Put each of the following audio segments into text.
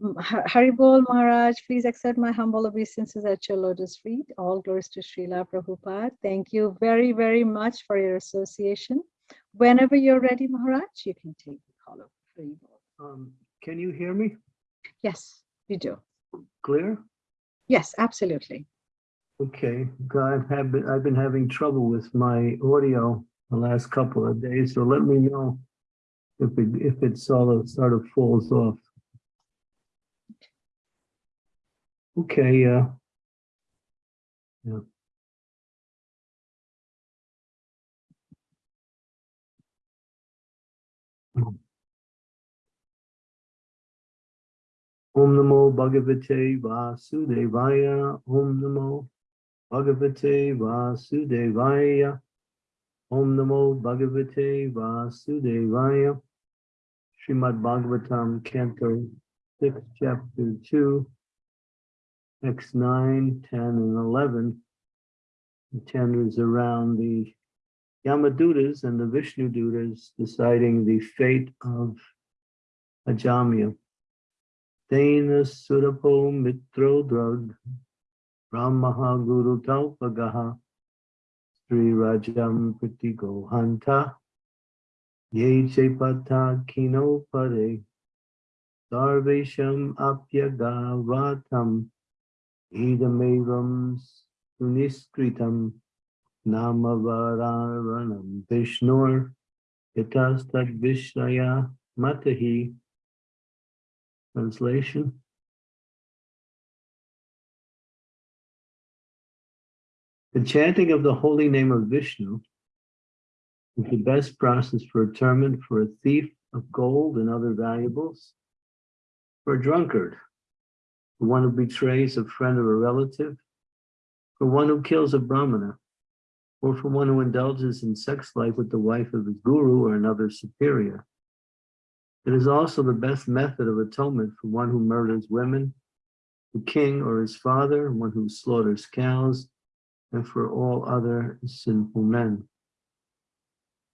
Haribol Maharaj, please accept my humble obeisances at your lotus feet. All glories to Srila Prabhupada. Thank you very, very much for your association. Whenever you're ready, Maharaj, you can take the call of Haribol. Um, can you hear me Yes, you do. clear? Yes, absolutely. Okay, God, I've have been, I've been having trouble with my audio the last couple of days, so let me know if it, if it sort of, sort of falls off. Okay, uh. Yeah. Om Namo Bhagavate Vasudevaya. Om Namo Bhagavate Vasudevaya. Om Namo Bhagavate Vasudevaya. Srimad Bhagavatam, Canto 6, Chapter 2, X 9, 10, and 11. The 10 is around the Yamadutas and the Vishnu Dutas deciding the fate of Ajamya. Dana Surapo Mitro Drug Brahmaha Guru Taupagaha Sri Rajam Pratigo Hanta Ye Chepata Kino Pare Sarvesham Apyagavatam Idamevam Suniskritam Namavararanam Vishnur Yatastad Vishnaya Matahi Translation. The chanting of the holy name of Vishnu is the best process for atonement for a thief of gold and other valuables, for a drunkard, for one who betrays a friend or a relative, for one who kills a brahmana, or for one who indulges in sex life with the wife of his guru or another superior. It is also the best method of atonement for one who murders women, the king or his father, one who slaughters cows, and for all other sinful men.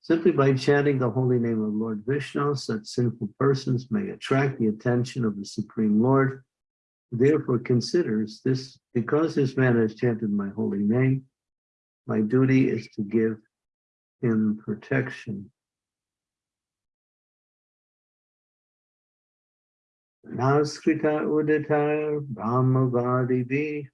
Simply by chanting the holy name of Lord Vishnu, such sinful persons may attract the attention of the Supreme Lord, therefore considers this, because this man has chanted my holy name, my duty is to give him protection. Naskrita uditar brahmavadivi,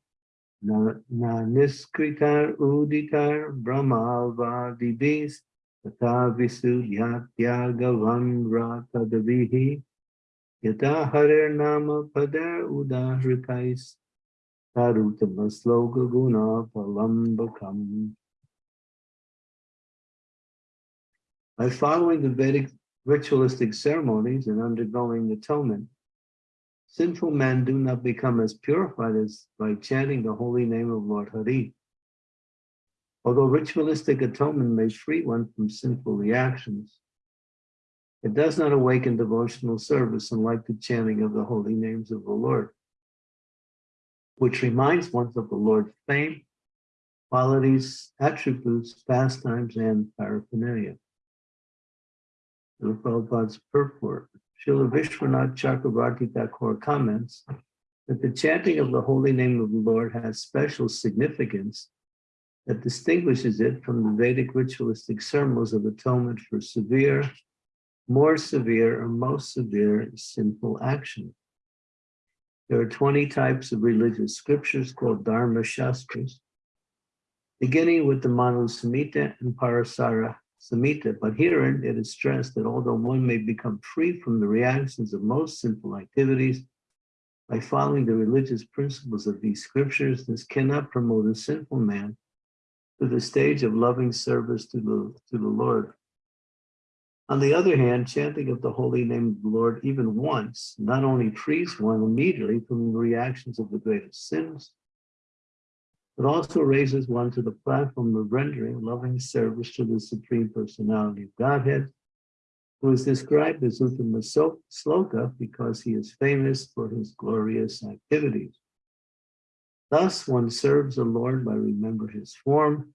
na, na niskritar uditar brahmavadibis, tata visudyatyagavan ratadavihi, yata harir nama udahrikais, tarutama sloka guna palambakam. By following the Vedic ritualistic ceremonies and undergoing atonement, Sinful men do not become as purified as by chanting the holy name of Lord Hari. Although ritualistic atonement may free one from sinful reactions, it does not awaken devotional service unlike the chanting of the holy names of the Lord, which reminds one of the Lord's fame, qualities, attributes, pastimes, and paraphernalia. The Prabhupada's purport. Srila Vishwanath Chakravarti Thakur comments that the chanting of the holy name of the Lord has special significance that distinguishes it from the Vedic ritualistic ceremonies of atonement for severe, more severe, or most severe sinful action. There are 20 types of religious scriptures called Dharma Shastras, beginning with the Manu Samhita and Parasara Samhita, but herein it is stressed that although one may become free from the reactions of most sinful activities, by following the religious principles of these scriptures, this cannot promote a sinful man to the stage of loving service to the, to the Lord. On the other hand, chanting of the holy name of the Lord even once not only frees one immediately from the reactions of the greatest sins, but also raises one to the platform of rendering loving service to the Supreme Personality of Godhead, who is described as Uttama Sloka because he is famous for his glorious activities. Thus, one serves the Lord by remembering his form,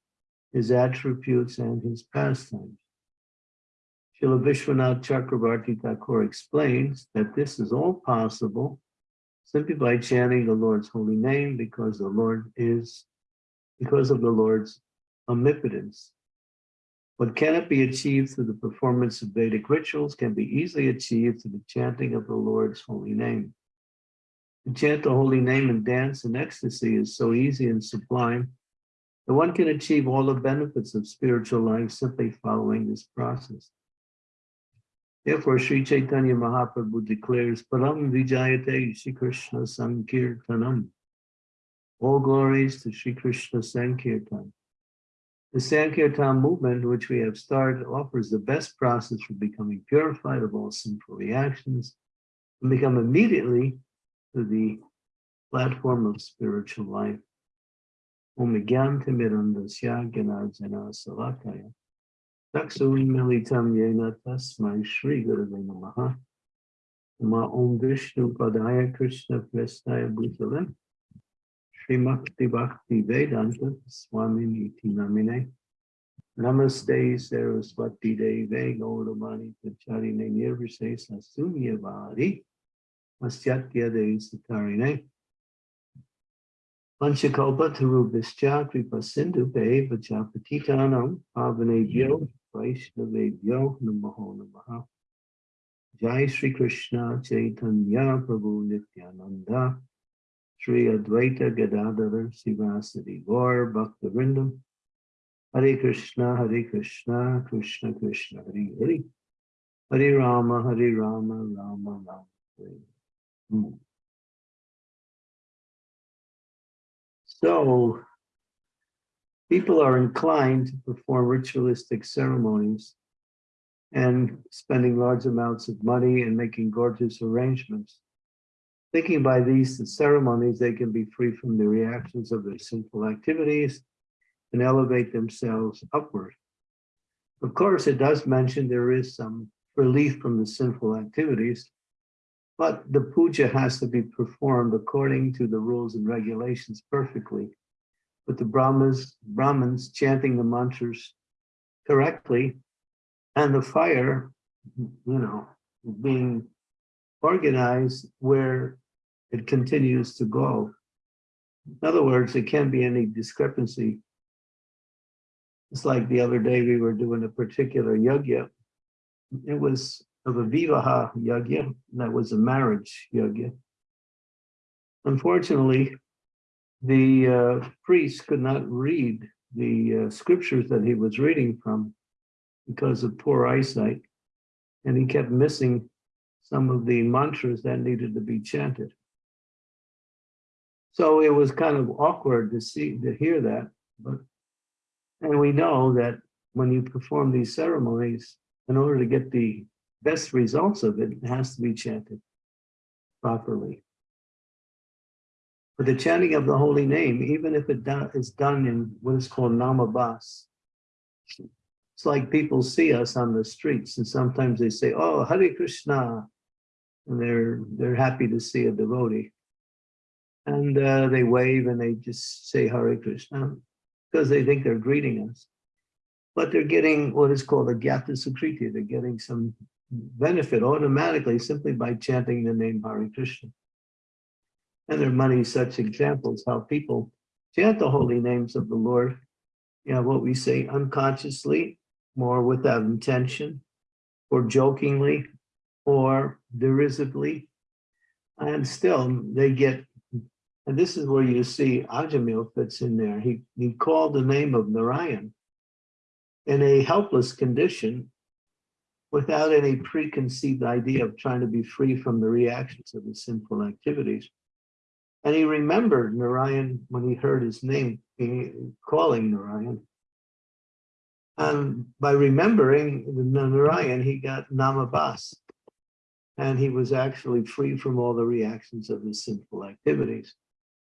his attributes, and his pastimes. Srila Vishwanath Chakravarti Thakur explains that this is all possible simply by chanting the Lord's holy name because the Lord is, because of the Lord's omnipotence. What cannot be achieved through the performance of Vedic rituals can be easily achieved through the chanting of the Lord's holy name. To chant the holy name and dance in ecstasy is so easy and sublime that one can achieve all the benefits of spiritual life simply following this process. Therefore, Sri Chaitanya Mahaprabhu declares, Param Vijayate Sri Krishna Sankirtanam. All glories to Sri Krishna Sankirtan. The Sankirtan movement, which we have started, offers the best process for becoming purified of all sinful reactions and become immediately to the platform of spiritual life. Om Gyan Timirandasya Ganarjana Salakaya. Shri Gurave Namaha. Nama Om Vishnu Padaya Krishna Prestaya Bhutale. Srimakti Bhakti Vedanta Swami Niti Namine. Namaste Saraswati Deve Gauramani Pacharine Nirvise Sasunyavadi. Masyatya De Satarine. Panchakalpa Tarubhischa Kripa Sindhu Be Vachapatitanam Pavanebhyo Vaishnavebhyo Namaho Namaha Jai Sri Krishna Chaitanya Prabhu Nityananda Sri Advaita Gadadhar Sivasadi Gaur Hare Krishna Hare Krishna Krishna Krishna Hare Hare Hare Rama Hare Rama Rama Rama Hare. So people are inclined to perform ritualistic ceremonies and spending large amounts of money and making gorgeous arrangements. Thinking by these ceremonies, they can be free from the reactions of their sinful activities and elevate themselves upward. Of course, it does mention there is some relief from the sinful activities, but the puja has to be performed according to the rules and regulations perfectly. With the Brahmas, Brahmins chanting the mantras correctly, and the fire, you know, being organized where it continues to go. In other words, there can't be any discrepancy. It's like the other day we were doing a particular yajna. It was of a vivaha yajna, that was a marriage yajna. Unfortunately, the uh, priest could not read the uh, scriptures that he was reading from because of poor eyesight, and he kept missing some of the mantras that needed to be chanted. So it was kind of awkward to see to hear that, but and we know that when you perform these ceremonies, in order to get the best results of it, it has to be chanted properly. For the chanting of the holy name, even if it do, is done in what is called namabas, it's like people see us on the streets and sometimes they say, oh, Hare Krishna, and they're, they're happy to see a devotee. And uh, they wave and they just say Hare Krishna because they think they're greeting us. But they're getting what is called a Gyata Sukriti. They're getting some benefit automatically simply by chanting the name Hare Krishna. And there are many such examples how people chant the holy names of the Lord. You know, what we say unconsciously, more without intention, or jokingly, or derisively. And still they get, and this is where you see Ajamil fits in there. He, he called the name of Narayan in a helpless condition without any preconceived idea of trying to be free from the reactions of his sinful activities. And he remembered Narayan when he heard his name eh, calling Narayan. And by remembering the Narayan, he got Namabas. And he was actually free from all the reactions of his sinful activities.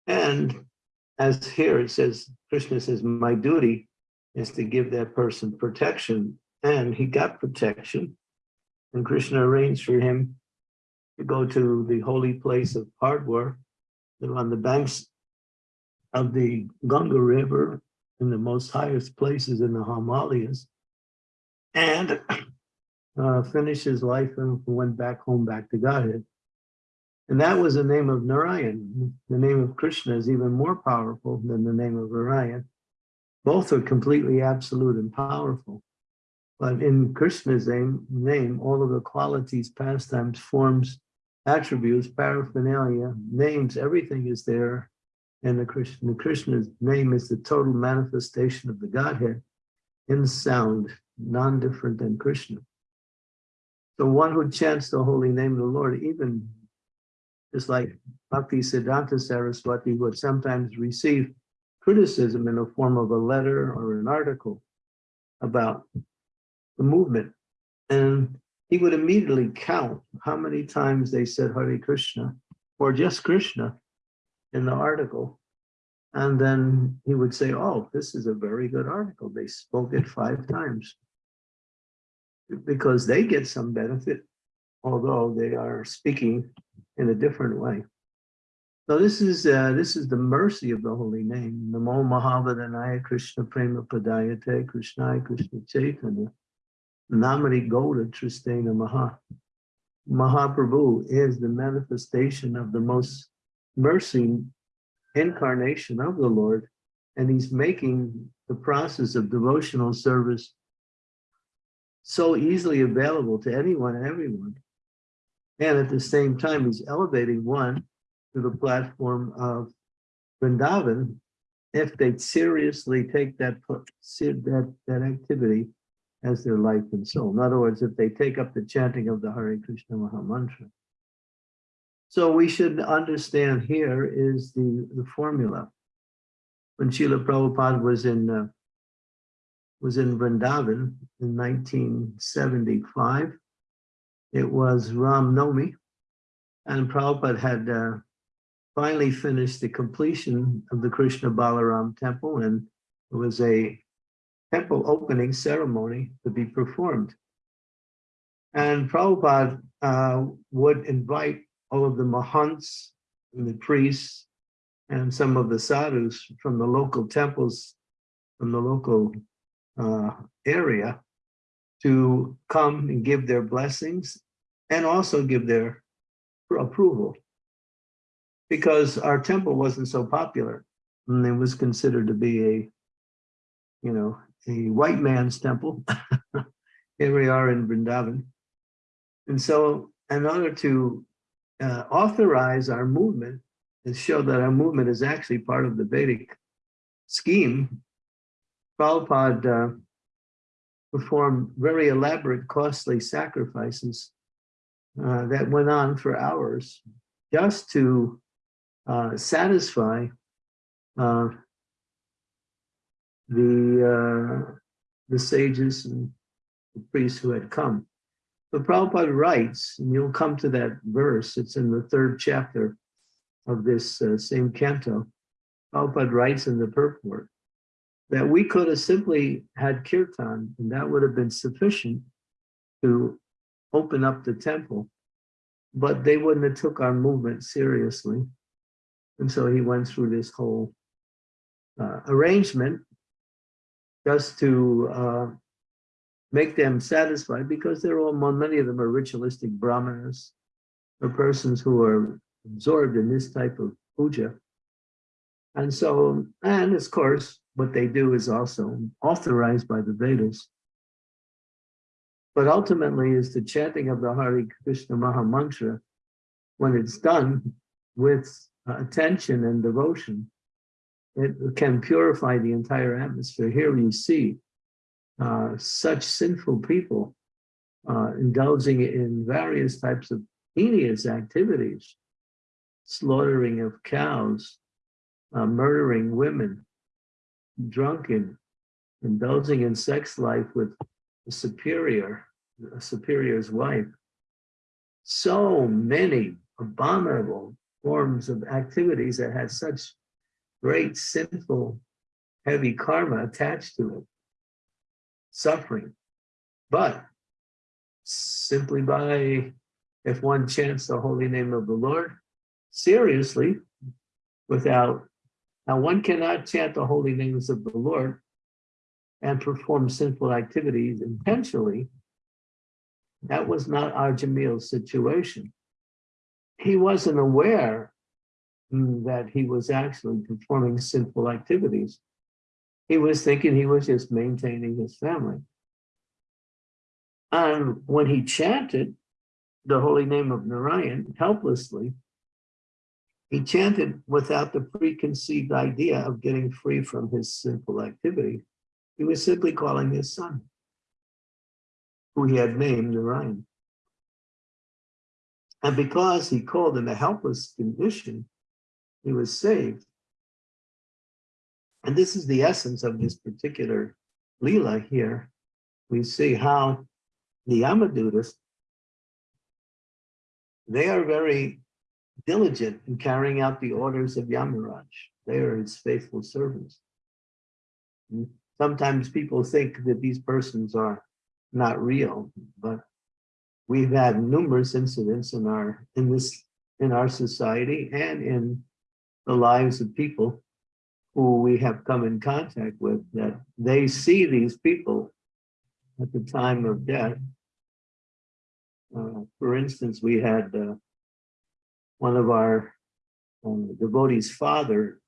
And as here it says, Krishna says, my duty is to give that person protection and he got protection. And Krishna arranged for him to go to the holy place of Hardwar, on the banks of the Ganga River, in the most highest places in the Himalayas, and uh, finished his life and went back home, back to Godhead. And that was the name of Narayan. The name of Krishna is even more powerful than the name of Narayan. Both are completely absolute and powerful. But in Krishna's name, name, all of the qualities, pastimes, forms, attributes, paraphernalia, names, everything is there. And the Krishna, Krishna's name is the total manifestation of the Godhead in sound, non-different than Krishna. So one who chants the holy name of the Lord, even just like Bhakti Siddhanta Saraswati would sometimes receive criticism in the form of a letter or an article about the movement. And he would immediately count how many times they said Hare Krishna or just Krishna in the article. And then he would say, oh, this is a very good article. They spoke it five times. Because they get some benefit, although they are speaking in a different way. So this is uh, this is the mercy of the holy name. Namo Mahavadanaya Krishna Prema Padayate Krishnaya Krishna Chaitanya. Namari Goda Tristena Maha. Mahaprabhu is the manifestation of the most mercy incarnation of the Lord, and he's making the process of devotional service so easily available to anyone and everyone. And at the same time, he's elevating one to the platform of Vrindavan if they seriously take that, that, that activity as their life and soul. In other words, if they take up the chanting of the Hare Krishna Maha Mantra. So we should understand here is the, the formula. When Srila Prabhupada was in uh, was in Vrindavan in 1975, it was Ram Nomi, and Prabhupada had uh, finally finished the completion of the Krishna Balaram temple, and it was a temple opening ceremony to be performed. And Prabhupada uh, would invite all of the mahants and the priests and some of the sadhus from the local temples, from the local uh, area to come and give their blessings and also give their approval because our temple wasn't so popular and it was considered to be a you know a white man's temple. Here we are in Vrindavan. And so in order to uh, authorize our movement and show that our movement is actually part of the Vedic scheme Prabhupada uh, performed very elaborate, costly sacrifices uh, that went on for hours just to uh, satisfy uh, the uh, the sages and the priests who had come. But Prabhupada writes, and you'll come to that verse, it's in the third chapter of this uh, same canto. Prabhupada writes in the purport that we could have simply had kirtan and that would have been sufficient to open up the temple, but they wouldn't have took our movement seriously. And so he went through this whole uh, arrangement just to uh, make them satisfied because they're all, many of them are ritualistic brahmanas or persons who are absorbed in this type of puja. And so, and of course, what they do is also authorized by the Vedas. But ultimately is the chanting of the Hare Krishna Maha Mantra, when it's done with attention and devotion, it can purify the entire atmosphere. Here we see uh, such sinful people uh, indulging in various types of heinous activities, slaughtering of cows, uh, murdering women, drunken, indulging in sex life with a superior, a superior's wife. So many abominable forms of activities that had such great sinful, heavy karma attached to it, suffering. But simply by, if one chants the holy name of the Lord, seriously, without now, one cannot chant the holy names of the Lord and perform sinful activities intentionally. That was not Ajamil's situation. he wasn't aware that he was actually performing sinful activities. He was thinking he was just maintaining his family. And when he chanted the holy name of Narayan helplessly, he chanted without the preconceived idea of getting free from his sinful activity. He was simply calling his son, who he had named Narayan. And because he called in a helpless condition, he was saved. And this is the essence of this particular Leela here. We see how the Yamadutas, they are very diligent in carrying out the orders of Yamaraj. They are his faithful servants. Sometimes people think that these persons are not real, but we've had numerous incidents in our in this in our society and in the lives of people who we have come in contact with that they see these people at the time of death. Uh, for instance, we had uh, one of our um, devotees' father.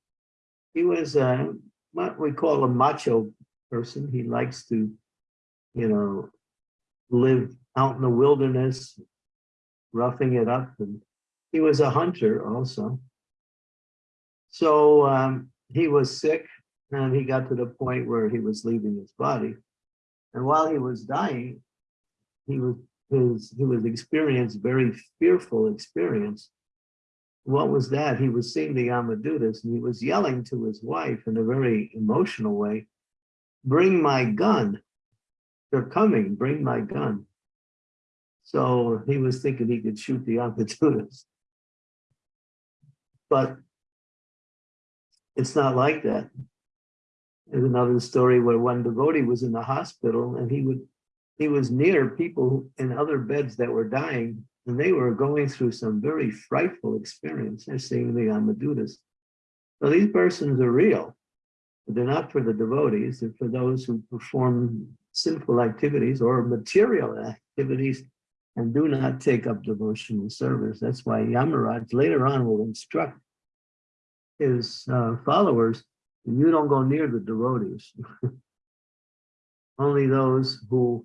He was uh, what we call a macho person. He likes to, you know, live out in the wilderness, roughing it up. And he was a hunter also. So um, he was sick and he got to the point where he was leaving his body. And while he was dying, he was his he was experienced very fearful experience. What was that? He was seeing the Yamadutas and he was yelling to his wife in a very emotional way, bring my gun. They're coming, bring my gun. So he was thinking he could shoot the Yamadutas. But it's not like that. There's another story where one devotee was in the hospital and he would he was near people in other beds that were dying and they were going through some very frightful experience. They're seeing the Yamadutas. So these persons are real, but they're not for the devotees, they're for those who perform sinful activities or material activities and do not take up devotional service. That's why Yamaraj later on will instruct his uh, followers, you don't go near the devotees. only those who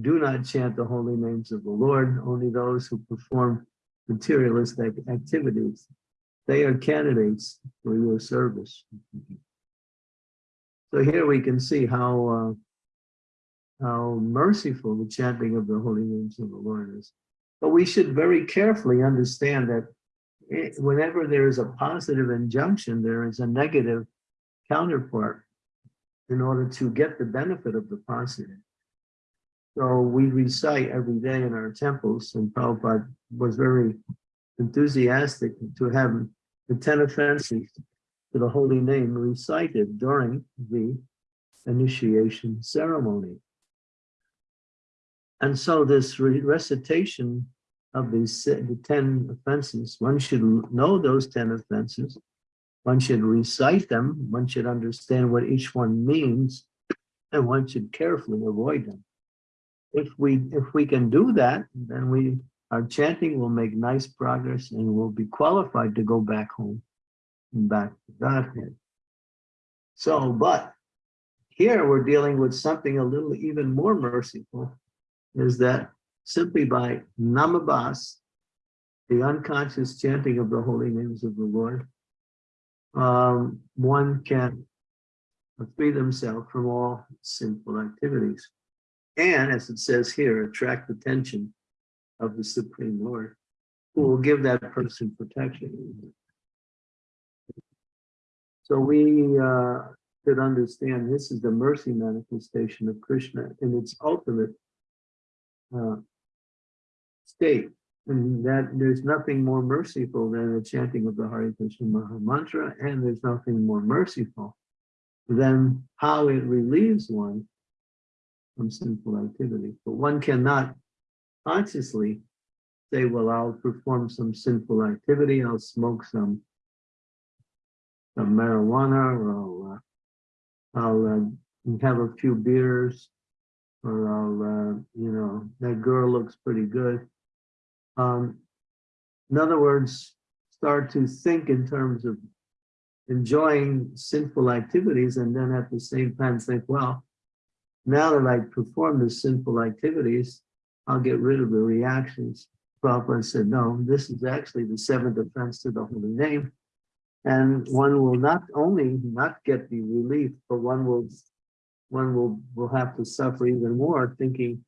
do not chant the holy names of the Lord, only those who perform materialistic activities. They are candidates for your service. So here we can see how uh, how merciful the chanting of the holy names of the Lord is. But we should very carefully understand that whenever there is a positive injunction, there is a negative counterpart in order to get the benefit of the positive. So we recite every day in our temples, and Prabhupada was very enthusiastic to have the 10 offenses to the holy name recited during the initiation ceremony. And so this recitation of these the 10 offenses. One should know those 10 offenses. One should recite them. One should understand what each one means, and one should carefully avoid them. If we if we can do that, then we our chanting will make nice progress and we'll be qualified to go back home and back to Godhead. So, but here we're dealing with something a little even more merciful, is that simply by namabas, the unconscious chanting of the holy names of the Lord, um, one can free themselves from all sinful activities. And as it says here, attract the attention of the Supreme Lord, who will give that person protection. So we uh, should understand this is the mercy manifestation of Krishna in its ultimate uh, state. And that there's nothing more merciful than the chanting of the Hare Krishna Maha Mantra, and there's nothing more merciful than how it relieves one from sinful activity. But one cannot consciously say, well, I'll perform some sinful activity, I'll smoke some, some marijuana, or I'll, uh, I'll uh, have a few beers, or I'll, uh, you know, that girl looks pretty good. Um, in other words, start to think in terms of enjoying sinful activities and then at the same time think, well, now that I perform the sinful activities, I'll get rid of the reactions. Prabhupada said, no, this is actually the seventh offense to the holy name. And one will not only not get the relief, but one will one will will have to suffer even more thinking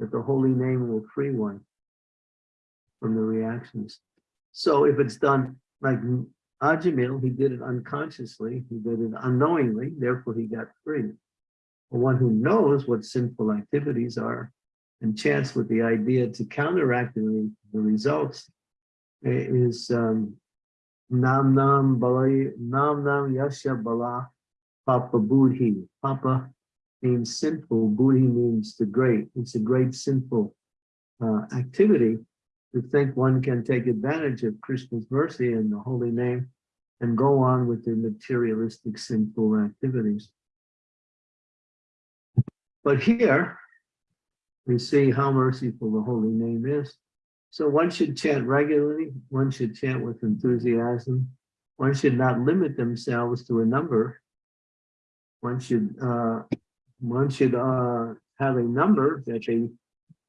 that the holy name will free one from the reactions. So if it's done like Ajamil, he did it unconsciously, he did it unknowingly, therefore he got free. The one who knows what sinful activities are and chants with the idea to counteract the, the results is um, Nam Nam Balai Nam Nam Yasha Bala Papa Budhi. Papa means sinful, Budhi means the great. It's a great sinful uh, activity to think one can take advantage of Krishna's mercy and the holy name and go on with their materialistic sinful activities. But here, we see how merciful the holy name is. So one should chant regularly, one should chant with enthusiasm, one should not limit themselves to a number. One should uh, one should uh, have a number that they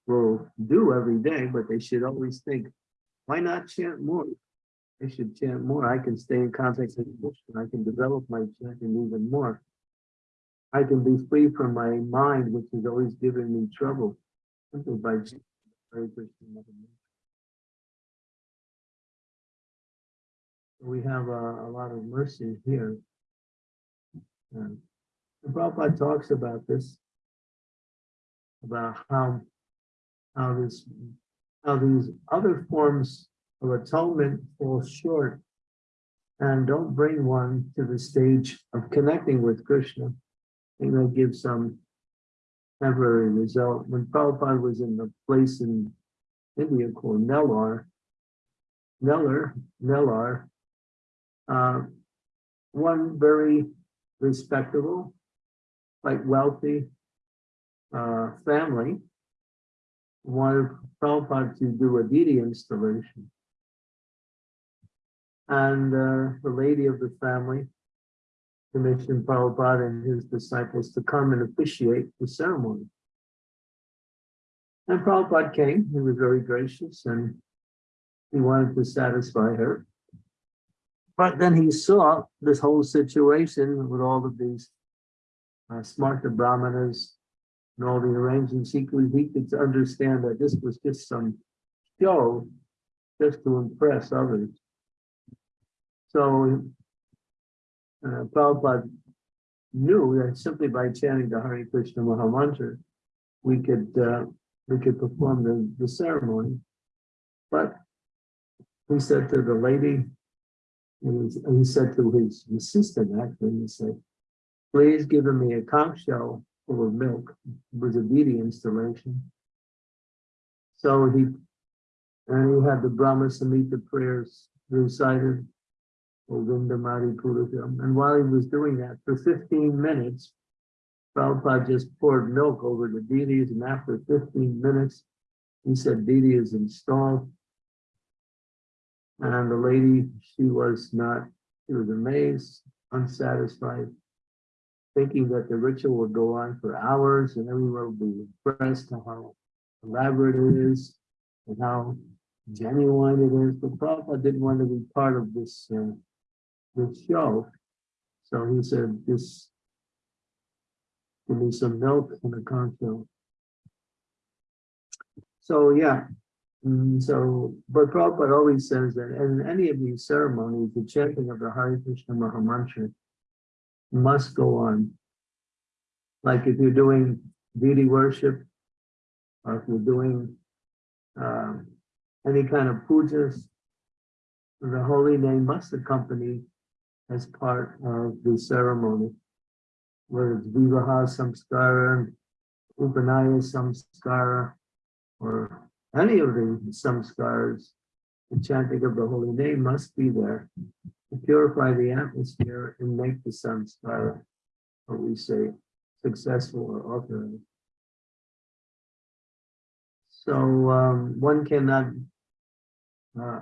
will do every day, but they should always think, why not chant more? They should chant more. I can stay in contact with Krishna. I can develop my chanting even more. I can be free from my mind, which is always giving me trouble. Simply by We have a, a lot of mercy here. And the Prabhupada talks about this, about how how this how these other forms of atonement fall short and don't bring one to the stage of connecting with Krishna. And they give some temporary result. When Prabhupada was in the place in India called Nellore, Nellore, Nellore, uh, one very respectable, quite wealthy uh, family wanted Prabhupada to do a deity installation. And uh, the lady of the family commissioned Prabhupada and his disciples to come and officiate the ceremony. And Prabhupada came, he was very gracious and he wanted to satisfy her. But then he saw this whole situation with all of these uh, Smarta Brahmanas and all the arrangements, he could, he could understand that this was just some show just to impress others. So uh, Prabhupada knew that simply by chanting the Hare Krishna Maha Mantra, we could uh, we could perform the, the ceremony. But he said to the lady, and he said to his assistant actually, he said, please give me a conch shell full of milk. Was a deity installation. So he, and he had the Brahma Samhita prayers recited. And while he was doing that, for 15 minutes, Prabhupada just poured milk over the deities, and after 15 minutes, he said deity is installed. And the lady, she was not, she was amazed, unsatisfied thinking that the ritual would go on for hours and everyone would be impressed how elaborate it is and how genuine it is. But Prabhupada didn't want to be part of this, uh, this show. So he said, just give me some milk and a conch So yeah, mm, so, but Prabhupada always says that in any of these ceremonies, the chanting of the Hare Krishna Mahamantra must go on. Like if you're doing deity worship, or if you're doing um, any kind of pujas, the holy name must accompany as part of the ceremony, whether it's Vivaha Samskara, Upanaya Samskara, or any of the samskaras, the chanting of the holy name must be there to purify the atmosphere and make the samskara, what we say, successful or authorized. So um, one cannot uh,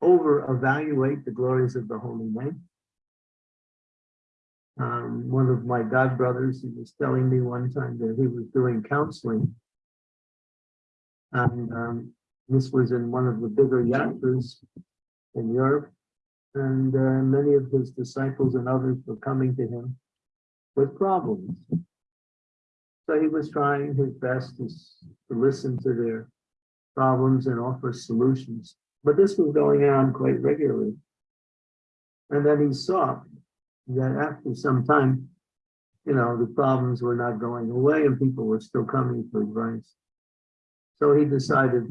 over evaluate the glories of the holy name. Um, one of my god brothers, he was telling me one time that he was doing counseling. And um, this was in one of the bigger yatras in Europe. And uh, many of his disciples and others were coming to him with problems. So he was trying his best to, to listen to their problems and offer solutions. But this was going on quite regularly. And then he saw that after some time, you know, the problems were not going away and people were still coming for advice. So he decided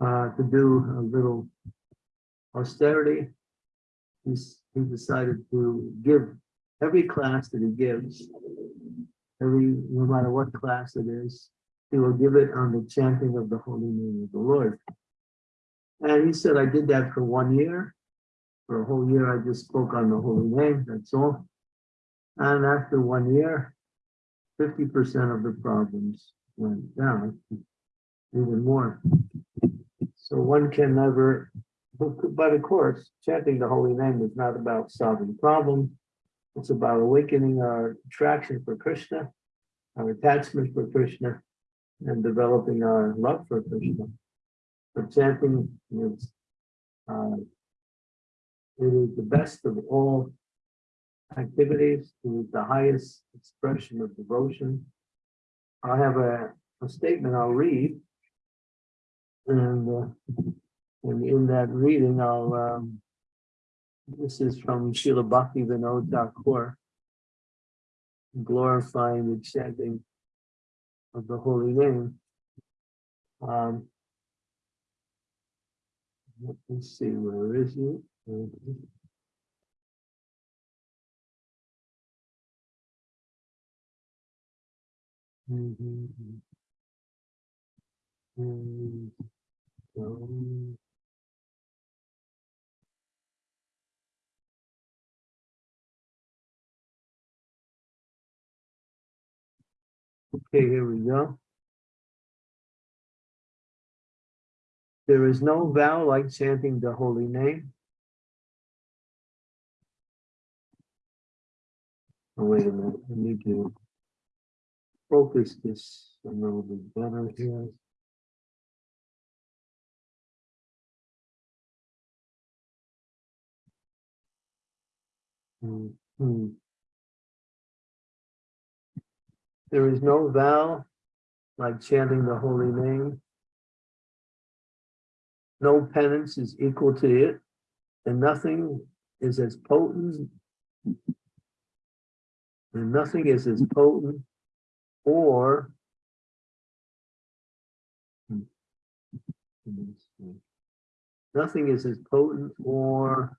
uh, to do a little austerity. He decided to give every class that he gives, every, no matter what class it is, he will give it on the chanting of the holy name of the Lord. And he said, I did that for one year. For a whole year, I just spoke on the holy name, that's all. And after one year, fifty percent of the problems went down, even more. So one can never, but of course, chanting the holy name is not about solving problems. It's about awakening our attraction for Krishna, our attachment for Krishna, and developing our love for Krishna. But chanting is, uh, it is the best of all activities. It is the highest expression of devotion. I have a, a statement I'll read. And, uh, and in that reading, I'll, um, this is from Srila Bhakti Vinod glorifying the chanting of the holy name. Um, let me see, where is it? Mhm. Mm, um, Okay, here we go. There is no vow like chanting the holy name. Oh, wait a minute, I need to focus this a little bit better here. Hmm, hmm. There is no vow like chanting the holy name. No penance is equal to it, and nothing is as potent. And nothing is as potent or. Hmm. Nothing is as potent or.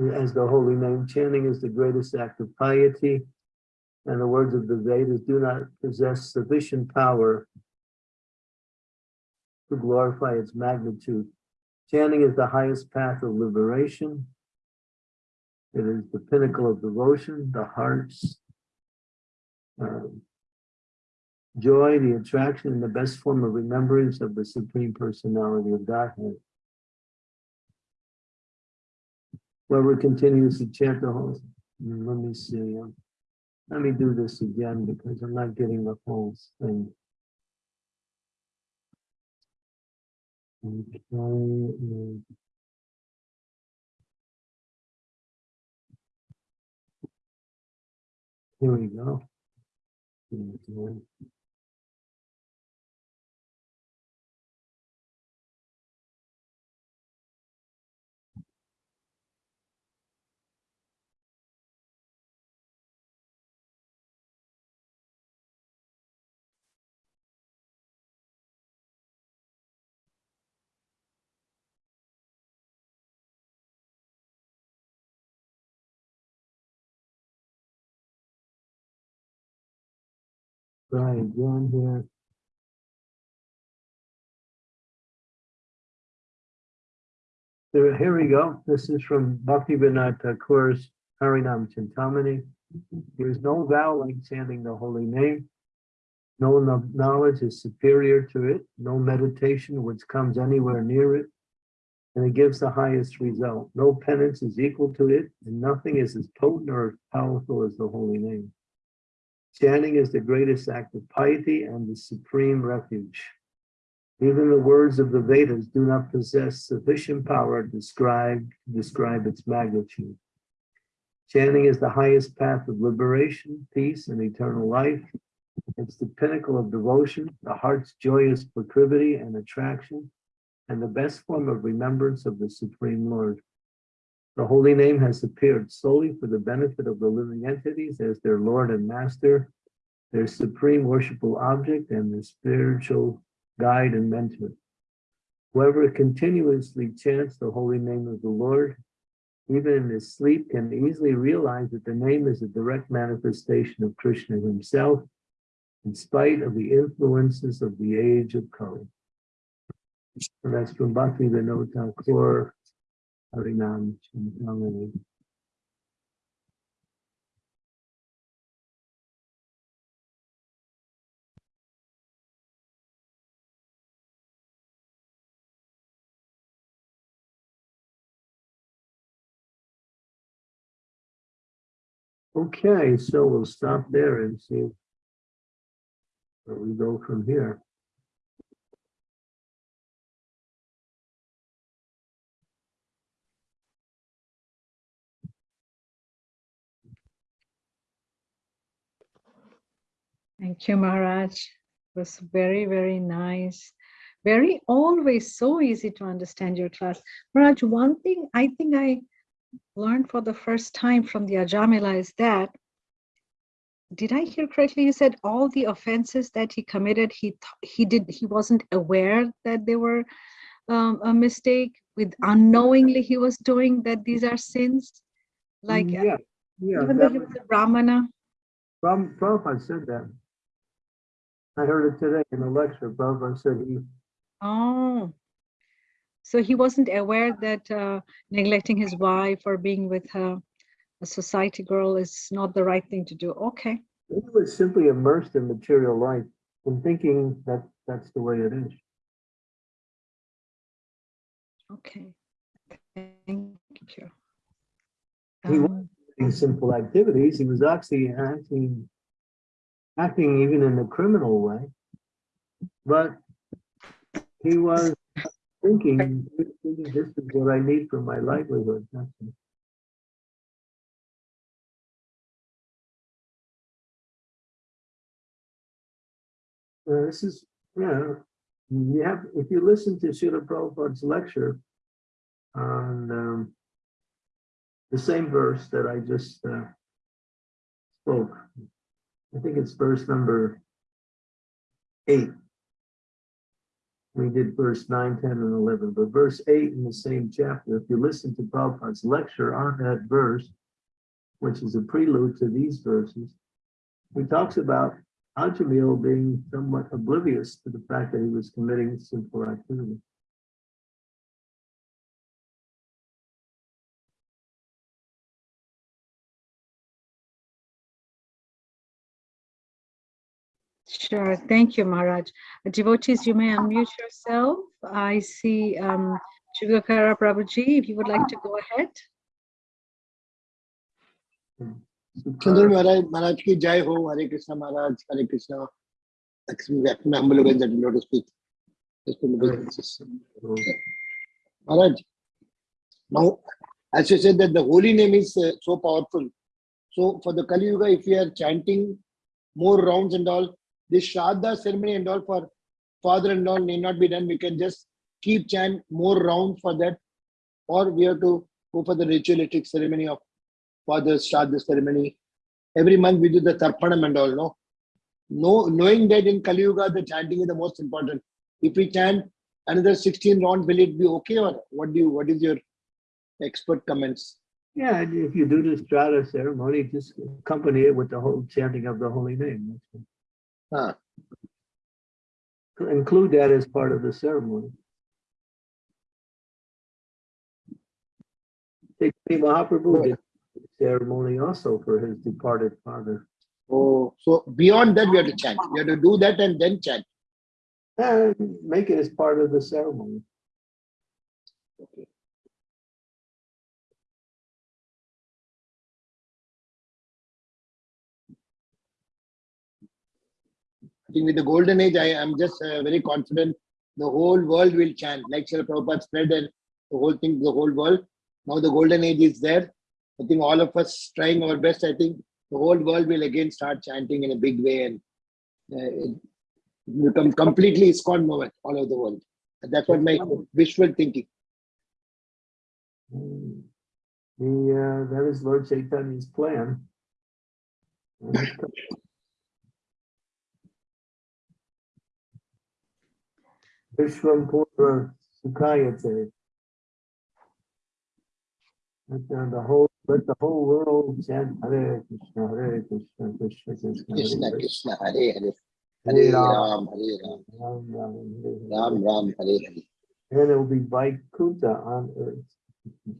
As the holy name chanting is the greatest act of piety. And the words of the Vedas do not possess sufficient power to glorify its magnitude. Chanting is the highest path of liberation. It is the pinnacle of devotion, the heart's um, joy, the attraction, and the best form of remembrance of the Supreme Personality of Godhead. Whoever continues to chant the whole, Hmm, let me see. um, Let me do this again because I'm not getting the whole thing. Okay, mm. Here we go. Try again here. There, here we go. This is from Bhakti Vinod Thakur's Harinam Chintamani. There is no vow like chanting the holy name. No knowledge is superior to it, no meditation which comes anywhere near it. And it gives the highest result. No penance is equal to it, and nothing is as potent or as powerful as the holy name. Chanting is the greatest act of piety and the supreme refuge. Even the words of the Vedas do not possess sufficient power to describe, describe its magnitude. Chanting is the highest path of liberation, peace, and eternal life. It's the pinnacle of devotion, the heart's joyous proclivity and attraction, and the best form of remembrance of the Supreme Lord. The holy name has appeared solely for the benefit of the living entities as their Lord and Master, their supreme worshipful object, and their spiritual guide and mentor. Whoever continuously chants the holy name of the Lord, even in his sleep, can easily realize that the name is a direct manifestation of Krishna himself, in spite of the influences of the age of Kali. And that's from Bhakti Vinod Thakur, Okay, so we'll stop there and see where we go from here. Thank you, Maharaj. It was very, very nice. Very always so easy to understand your class. Maharaj, one thing I think I learned for the first time from the Ajamila is that, did I hear correctly? You said all the offenses that he committed, he he did he wasn't aware that they were um, a mistake. With unknowingly he was doing that these are sins. Like Yeah, yeah, even though he was, Brahmana. Prav- Prabhupada said that. I heard it today in a lecture. Prabhupada said he, Oh, so he wasn't aware that uh, neglecting his wife or being with uh, a society girl is not the right thing to do. Okay, he was simply immersed in material life and thinking that that's the way it is. okay. Thank you. He wa- Um, These simple activities, he was actually acting, acting even in a criminal way. But he was thinking, this is what I need for my livelihood. Uh, this is, yeah, you have, if you listen to Srila Prabhupada's lecture on um, the same verse that I just uh, spoke, I think it's verse number eight. We did verse 9, 10, and 11, but verse 8 in the same chapter, if you listen to Prabhupada's lecture on that verse, which is a prelude to these verses, he talks about Ajamil being somewhat oblivious to the fact that he was committing sinful activity. Sure, thank you, Maharaj. Devotees, you may unmute yourself. I see um, Shivakara Prabhuji, if you would like to go ahead. चंद्र महाराज महाराज की जय हो हरे कृष्णा महाराज हरे कृष्णा मैं humble obedience that Lord speak. Just from the businesses. Maharaj, now as you said that the holy name is uh, so powerful. So for the Kali Yuga, if we are chanting more rounds and all, this Shraddha ceremony and all for father and all need not be done. We can just keep chant more rounds for that, or we have to go for the ritualistic ceremony of father's Shraddha ceremony. Every month we do the Tarpanam and all, no? No, knowing that in Kali Yuga, the chanting is the most important. If we chant another 16 rounds, will it be okay or what do you, what is your expert comments? Yeah, if you do the Shraddha ceremony, just accompany it with the whole chanting of the holy name. Ah. Include that as part of the ceremony. Chaitanya Mahaprabhu did ceremony also for his departed father. Oh, so beyond that, we have to chant. We have to do that and then chant. And make it as part of the ceremony. Okay. I think with the golden age, I am just uh, very confident the whole world will chant. Like Srila Prabhupada spread and the whole thing, the whole world. Now the golden age is there. I think all of us trying our best. I think the whole world will again start chanting in a big way and uh, it become completely ISKCON movement all over the world. And that's what my visual thinking. Mm. The, uh, that is Lord Chaitanya's plan. And it's co- Vishwam Purva Sukhayate. Let the whole, let the whole world chant Hare Krishna, Hare Krishna, Krishna Krishna. Krishna, Hare Krishna, Hare Hare. Hare Ram, Hare Ram, Ram Ram, Hare Hare. Ram Ram, Hare Hare. And it will be Vaikuntha on earth.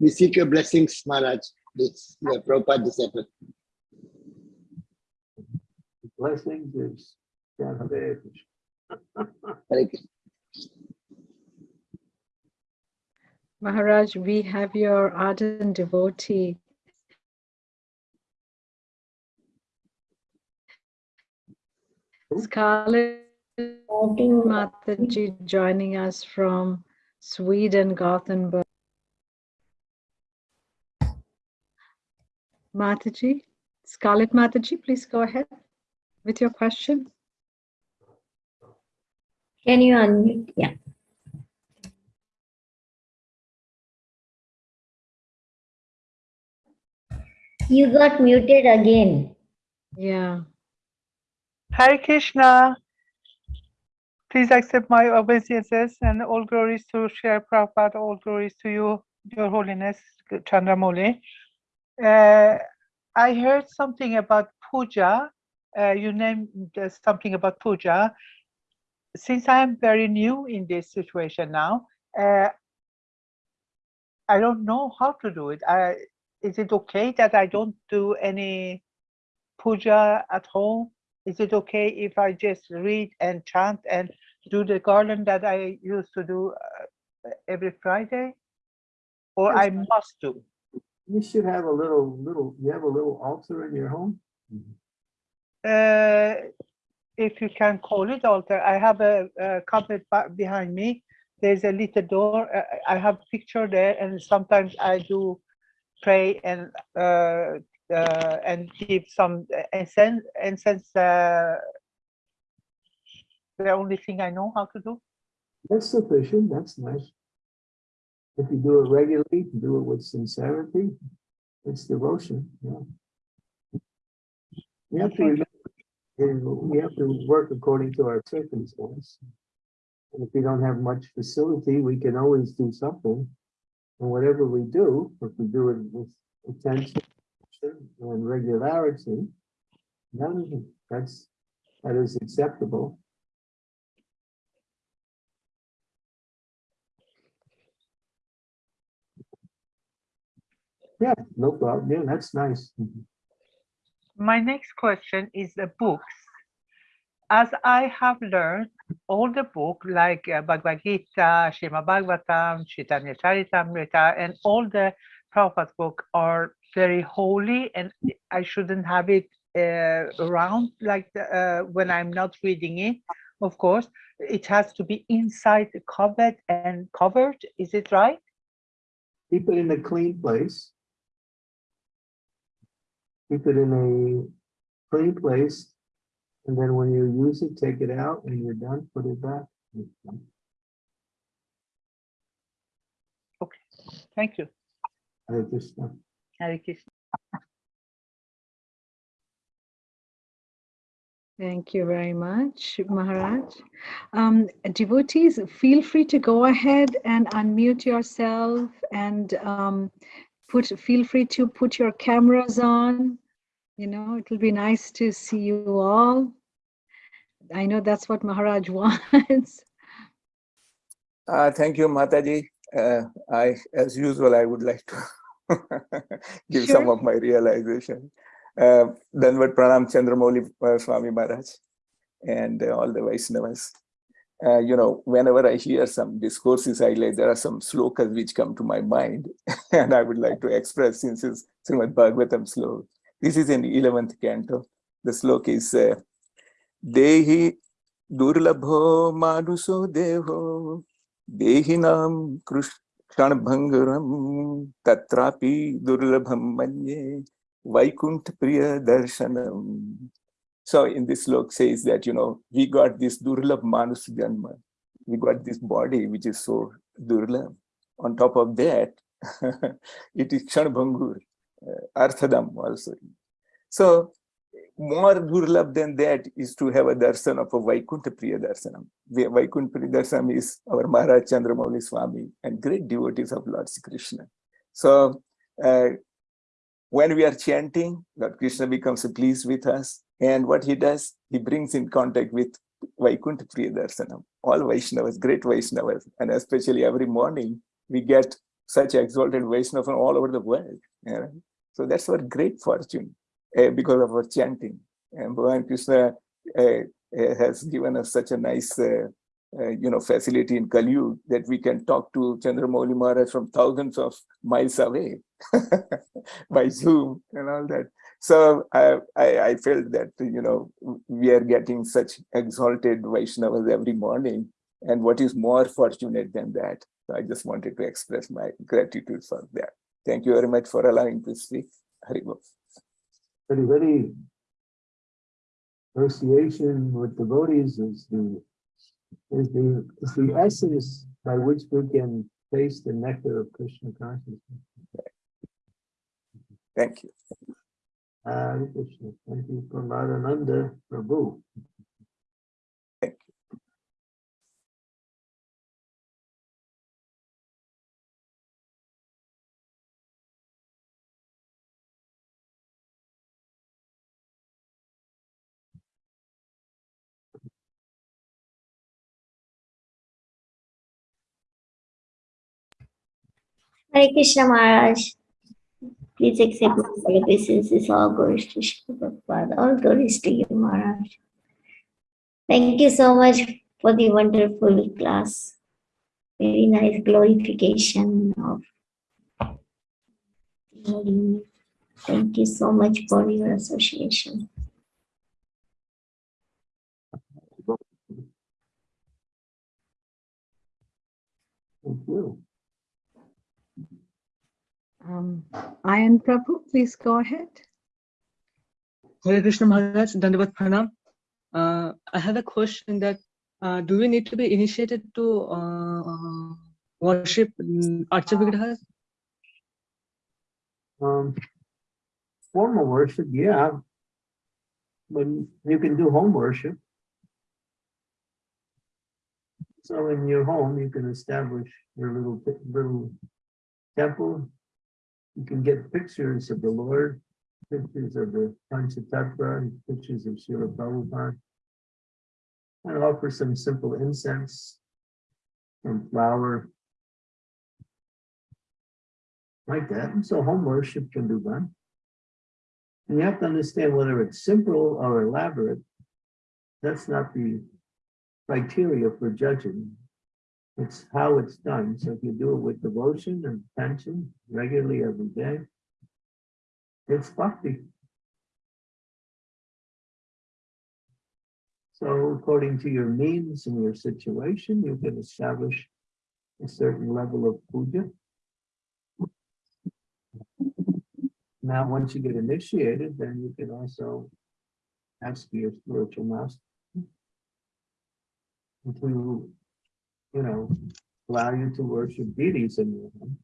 We seek your blessings, Maharaj. This uh, Prabhupada disciple. Blessings is chant Hare Krishna. Hare Krishna. Maharaj, we have your ardent devotee. Scarlett Mataji joining us from Sweden, Gothenburg. Mataji, Scarlett Mataji, please go ahead with your question. Can you unmute? Yeah. You got muted again. Yeah. Hare Krishna. Please accept my obeisances and all glories to Srila Prabhupada, all glories to you, Your Holiness Chandramauli. Uh, I heard something about puja. Uh, you named uh, something about puja. Since I am very new in this situation now, uh, I don't know how to do it. I, is it okay that I don't do any puja at home? Is it okay if I just read and chant and do the garland that I used to do uh, every Friday? Or I must do? You should have a little, little, you have a little altar in your home? Uh, if you can call it altar, I have a, a cupboard behind me. There's a little door. uh, I have a picture there, and sometimes I do pray and uh, uh, and give some incense. Incense. Uh, the only thing I know how to do. That's sufficient, that's nice. If you do it regularly, do it with sincerity, it's devotion, yeah. We have to Thank remember, we have to work according to our circumstance. And if we don't have much facility, we can always do something. And whatever we do, if we do it with attention and regularity, then that's, that is acceptable. Yeah, no problem. Yeah, that's nice. My next question is the books. As I have learned, all the book like uh, Bhagavad Gita, Srimad Bhagavatam, Chaitanya Charitamrita, and all the Prabhupada book are very holy, and I shouldn't have it uh, around like the, uh, when I'm not reading it. Of course, it has to be inside the cupboard and covered. Is it right? Keep it in a clean place. Keep it in a clean place. And then when you use it, take it out and you're done, put it back. Okay, thank you. I just, uh, Hare Krishna. Thank you very much, Maharaj. Um, devotees, feel free to go ahead and unmute yourself and um, put, feel free to put your cameras on. You know, it'll be nice to see you all. I know that's what Maharaj wants. Uh, thank you, Mataji. Uh, I, as usual, I would like to give some of my realization. Uh, Dandavat Pranam Chandramouli uh, Swami Maharaj and uh, all the Vaishnavas. Uh, you know, whenever I hear some discourses, I like there are some slokas which come to my mind, and I would like to express since it's Srimad Bhagavatam slok. This is in 11th canto. The slok is uh, Dehi Durlabho Manuso Deho Dehinam Krishnabhangaram Tatrapi Durlabham Manye Vaikunt Priya Darshanam. So in this slok says that, you know, we got this Durlabh Manus. We got this body which is so Durlabh. On top of that, it is Kshanbhangur, uh, Arthadam also. So more durlabh than that is to have a darshan of a Vaikuntha Priya Darshanam. Va- Vaikuntha Priya Darshanam is our Maharaj Chandramauli Swami and great devotees of Lord Krishna. So uh, when we are chanting, Lord Krishna becomes pleased with us. And what he does, he brings in contact with Vaikuntha Priyadarshanam, All Vaishnavas, great Vaishnavas, and especially every morning, we get such exalted Vaishnava from all over the world. know. So that's our great fortune uh, because of our chanting. And Bhagavan Krishna uh, has given us such a nice, uh, you know, facility in Kali Yuga that we can talk to Chandramauli Maharaj from thousands of miles away by Zoom and all that. So I, I, I felt that, you know, we are getting such exalted Vaishnavas every morning. And what is more fortunate than that? So I just wanted to express my gratitude for that. Thank you very much for allowing to speak. Hari Bol. very, very association with devotees is the is the is the essence by which we can taste the nectar of Krishna consciousness. Thank you. Hare Krishna. Thank you, Pramadhananda Prabhu. Hare Krishna Maharaj. Please accept my obeisances. All glories to Shri Prabhupada. All glories to you, Maharaj. Thank you so much for the wonderful class. Very nice glorification of. Thank you so much for your association. Thank you. Um, Ayan Prabhu, please go ahead. Hare Krishna Maharaj, Dandavat Pranam. Uh, I have a question that uh, do we need to be initiated to uh, uh, worship Archa Vigrahas? Um, formal worship, yeah. But you can do home worship. So in your home, you can establish your little, little temple. You can get pictures of the Lord, pictures of the Panchatattva, pictures of Srila Prabhupada. And offer some simple incense, some flour, like that. And so home worship can be done. And you have to understand whether it's simple or elaborate. That's not the criteria for judging. It's how it's done. So if you do it with devotion and attention regularly every day, it's bhakti. So according to your means and your situation, you can establish a certain level of puja. Now, once you get initiated, then you can also ask your spiritual master to, you know, allow you to worship deities in your home.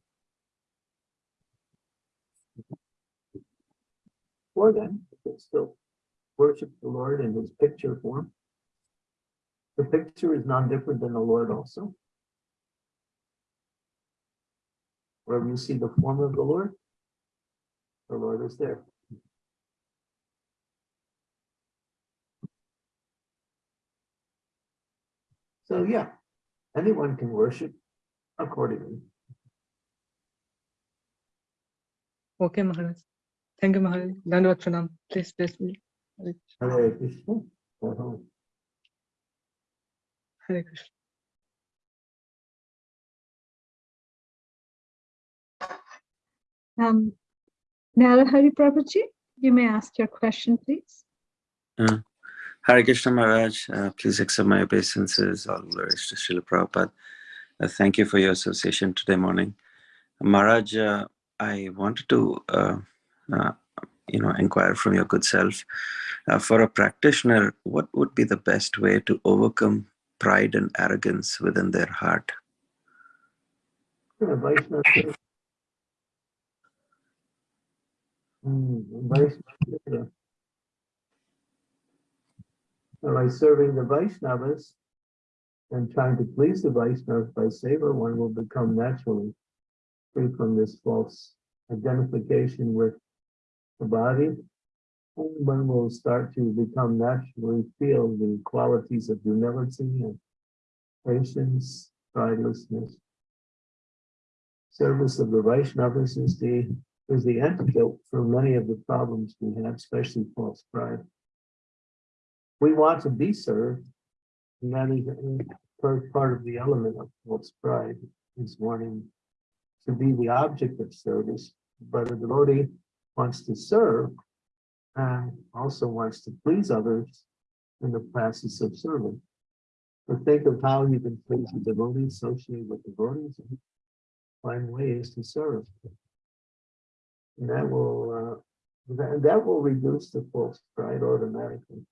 Or then, still worship the Lord in his picture form. The picture is non-different than the Lord also. Wherever you see the form of the Lord, the Lord is there. So yeah, anyone can worship accordingly. Okay, Maharaj. Thank you, Maharaj. Dandavat Pranam. Please bless me. Hare Krishna. Hare Krishna. Um, Narahari Prabhuji, you may ask your question, please. Uh, Hare Krishna Maharaj, uh, please accept my obeisances. All glories to Srila Prabhupada. Uh, thank you for your association today morning. Maharaj, uh, I wanted to, uh, uh, you know, inquire from your good self. Uh, for a practitioner, what would be the best way to overcome pride and arrogance within their heart? Yeah, So By serving the Vaishnavas and trying to please the Vaishnavas by seva, one will become naturally free from this false identification with the body. One will start to become naturally feel the qualities of humility and patience, pridelessness service of the Vaishnavas is the, is the antidote for many of the problems we have, especially false pride. We want to be served, and that is part, part of the element of false pride, is wanting to be the object of service, but a devotee wants to serve and also wants to please others in the process of serving. But think of how you can please the devotee, associate with devotees, and find ways to serve. And that will, uh, that, that will reduce the false pride automatically.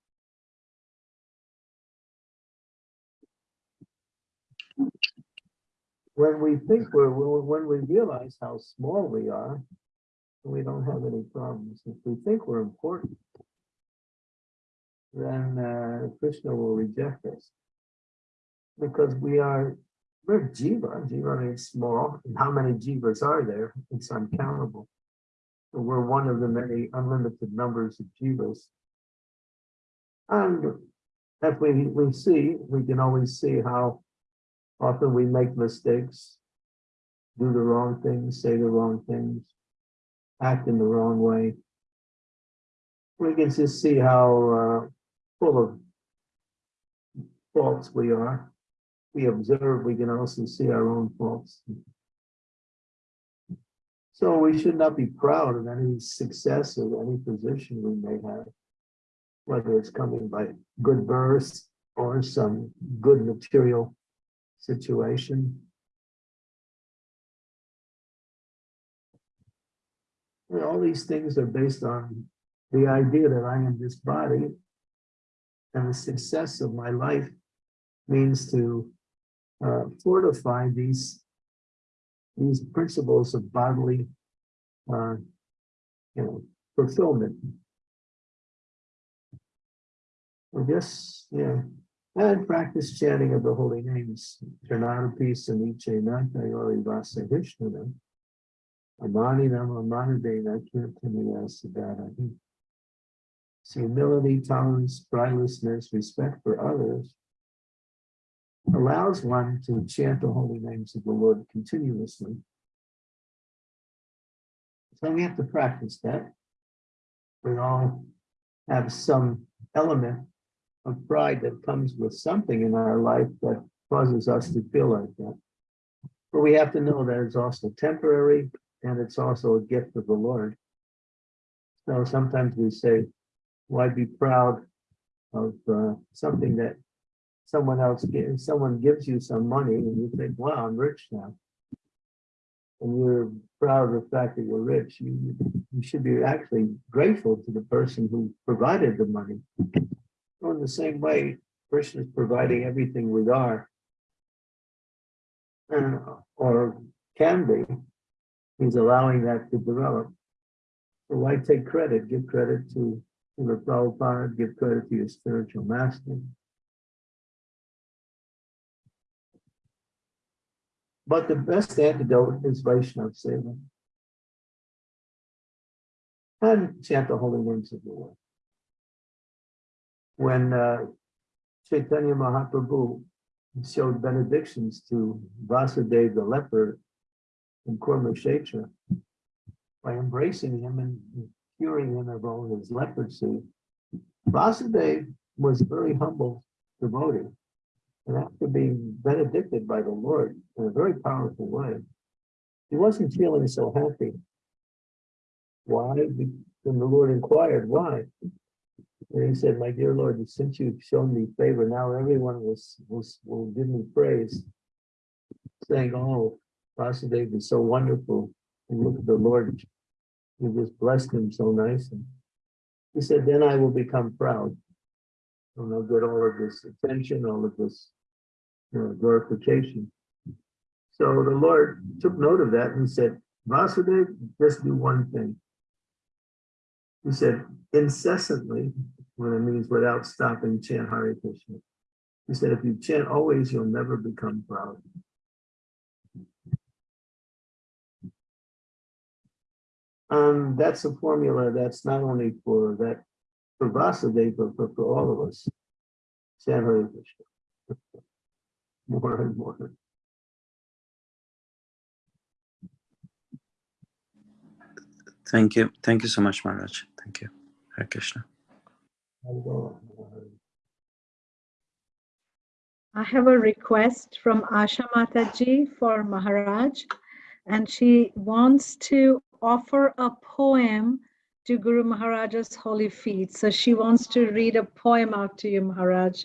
When we think we're, when we realize how small we are, we don't have any problems. If we think we're important, then uh, Krishna will reject us. Because we are we're jiva. Jiva means small. And how many jivas are there? It's uncountable. So we're one of the many unlimited numbers of jivas. And if we, we see, we can always see how often we make mistakes, do the wrong things, say the wrong things, act in the wrong way. We can just see how uh, full of faults we are we observe, we can also see our own faults. So we should not be proud of any success of any position we may have, whether it's coming by good birth or some good material situation. And all these things are based on the idea that I am this body and the success of my life means to uh, fortify these these principles of bodily uh, you know fulfillment. I guess yeah, and practice chanting of the holy names. Charnanapi Saniche Nantayori Vasa Vishnana. Amani Nama Manadena Kirtanaya Siddharahi. Humility, tolerance, pridelessness, respect for others, allows one to chant the holy names of the Lord continuously. So we have to practice that. We all have some element of pride that comes with something in our life that causes us to feel like that. But we have to know that it's also temporary and it's also a gift of the Lord. So sometimes we say, why be proud of uh, something that someone else gives, someone gives you some money and you think, wow, I'm rich now. And you're proud of the fact that you're rich. You, you should be actually grateful to the person who provided the money. So in the same way, Krishna is providing everything we are, uh, or can be. He's allowing that to develop. So why take credit? Give credit to, the Prabhupada, give credit to your spiritual master. But the best antidote is Vaishnav Seva. And chant the holy names of the Lord. When uh, Chaitanya Mahaprabhu showed benedictions to Vasudeva the leper in Kurma Kshetra, by embracing him and curing him of all his leprosy. Vasudeva was very humble devotee. And after being benedicted by the Lord in a very powerful way, he wasn't feeling so happy. Why? When the Lord inquired, why? And he said, My dear Lord, since you've shown me favor, now everyone will, will, will give me praise, saying, Oh, Vasudev is so wonderful. And look at the Lord, you just blessed him so nicely. He said, Then I will become proud. And I'll get all of this attention, all of this you know, glorification. So the Lord took note of that and said, Vasudev, just do one thing. He said, incessantly, when it means without stopping, chant Hare Krishna. He said, if you chant always, you'll never become proud. Um, that's a formula that's not only for that, for Vasudev, but for, for all of us. Chant Hare Krishna. More and more. Thank you. Thank you so much, Maharaj. Thank you. Hare Krishna. I have a request from Asha Mataji for Maharaj, and she wants to offer a poem to Guru Maharaj's holy feet. So she wants to read a poem out to you, Maharaj,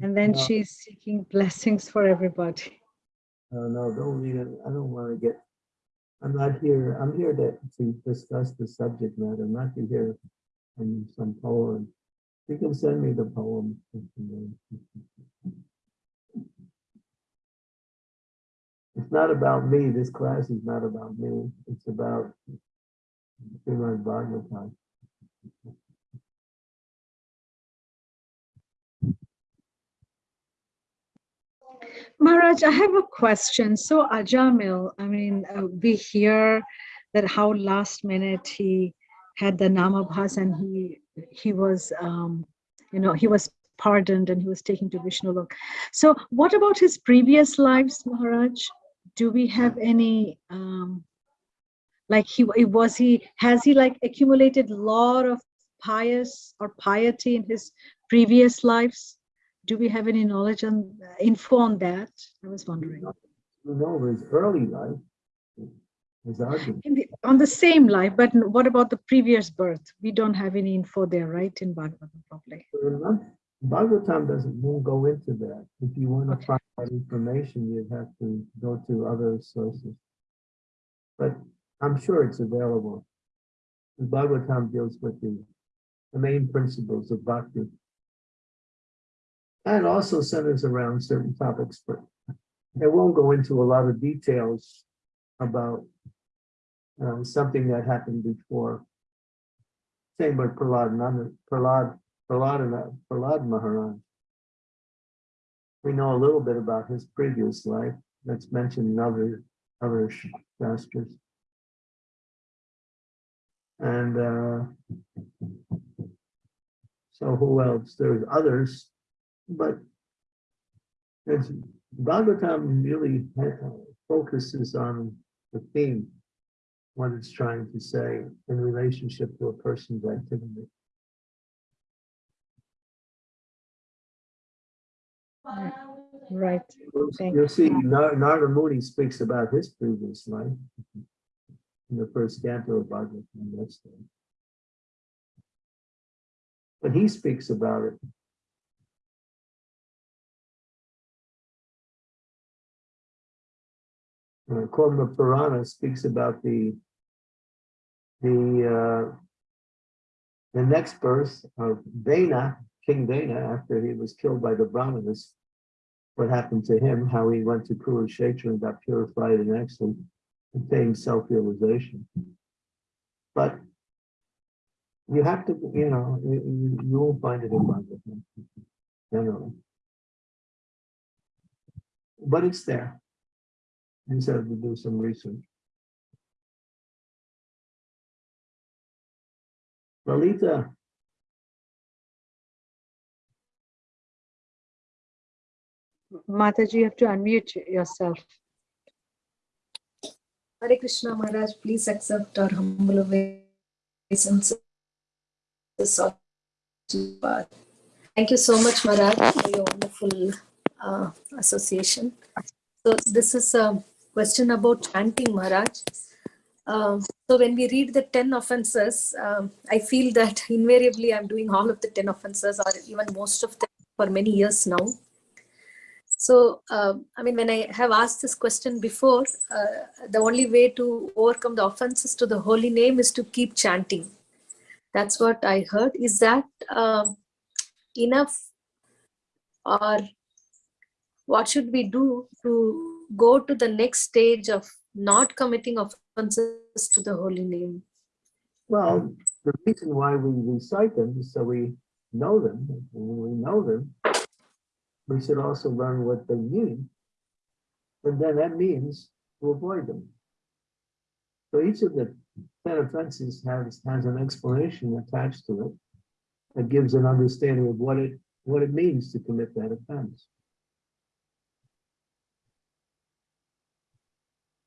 and then Yeah. she's seeking blessings for everybody. No, no, don't read it. I don't want to get, I'm not here, I'm here to, to discuss the subject matter, not to hear some poem. You can send me the poem. It's not about me. This class is not about me. It's about Srimad Bhagavatam. Maharaj, I have a question. So Ajamil, I mean, uh, we hear that how last minute he had the Namabhas and he he was, um, you know, he was pardoned and he was taken to Vishnu Lok. So what about his previous lives, Maharaj? Do we have any, um, like he was he, has he like accumulated lot of pious or piety in his previous lives? Do we have any knowledge on info on that? I was wondering. You know, his early life, the, on the same life, but what about the previous birth? We don't have any info there, right? In Bhagavatam, probably. Bhagavatam doesn't won't go into that. If you want to find that information, you'd have to go to other sources. But I'm sure it's available. The Bhagavatam deals with the, the main principles of bhakti. And also centers around certain topics, but it won't go into a lot of details about uh, something that happened before. Same with Prahlad, Prahlad Prahlad, Prahlad Maharaj. We know a little bit about his previous life. That's mentioned in other, other shastras. And uh, so who else? There's others, but it's, Bhagavatam really uh, focuses on the theme, what it's trying to say in relationship to a person's activity. Right. Thank You'll see, Nar- Narada Muni speaks about his previous life. In the first canto of Bhagavatam, that's the. But he speaks about it. Uh, Padma Purana speaks about the the uh, the next birth of Dana, King Dana, after he was killed by the Brahmanas what happened to him, how he went to Kurukshetra and got purified and actually attained self-realization. But you have to, you know, you, you- won't find it in Bhagavatam, generally. But it's there. You just have to do some research. Lalita, Mataji, you have to unmute yourself. Hare Krishna Maharaj, please accept our humble obeisances. Thank you so much, Maharaj, for your wonderful uh, association. So this is a question about chanting, Maharaj. Um, so when we read the 10 offenses, um, I feel that invariably I'm doing all of the 10 offenses or even most of them for many years now. So, um, I mean, when I have asked this question before, uh, the only way to overcome the offenses to the holy name is to keep chanting. That's what I heard. Is that um, enough? Or what should we do to go to the next stage of not committing offenses to the holy name? Well, the reason why we recite them is so we know them. And when we know them, we should also learn what they mean. And then that means to avoid them. So each of the 10 offenses has, has an explanation attached to it that gives an understanding of what it, what it means to commit that offense.